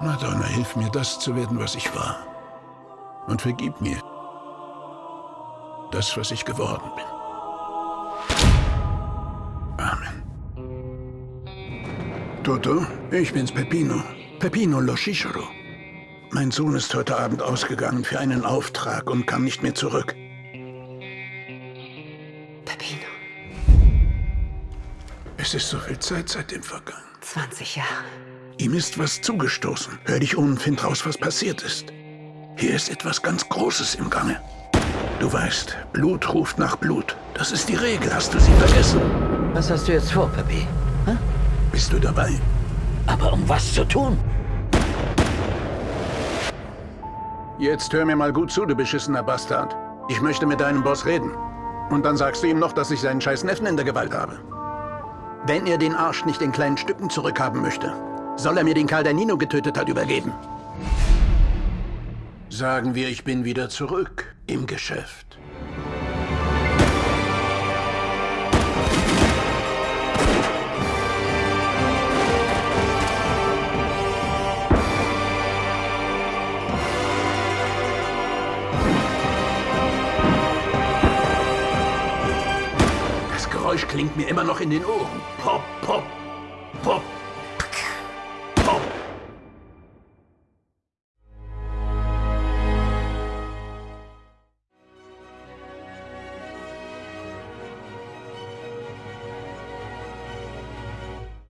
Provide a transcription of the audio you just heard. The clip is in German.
Madonna, hilf mir, das zu werden, was ich war. Und vergib mir das, was ich geworden bin. Amen. Toto, ich bin's, Peppino. Peppino Loschishiro. Mein Sohn ist heute Abend ausgegangen für einen Auftrag und kam nicht mehr zurück. Peppino. Es ist so viel Zeit seitdem vergangen. 20 Jahre. Ihm ist was zugestoßen. Hör dich um und find raus, was passiert ist. Hier ist etwas ganz Großes im Gange. Du weißt, Blut ruft nach Blut. Das ist die Regel. Hast du sie vergessen? Was hast du jetzt vor, Peppi? Hm? Bist du dabei? Aber um was zu tun? Jetzt hör mir mal gut zu, du beschissener Bastard. Ich möchte mit deinem Boss reden. Und dann sagst du ihm noch, dass ich seinen scheiß Neffen in der Gewalt habe. Wenn er den Arsch nicht in kleinen Stücken zurückhaben möchte, soll er mir den Karl, der Nino getötet hat, übergeben. Sagen wir, ich bin wieder zurück im Geschäft. Das Geräusch klingt mir immer noch in den Ohren. Pop, pop, pop,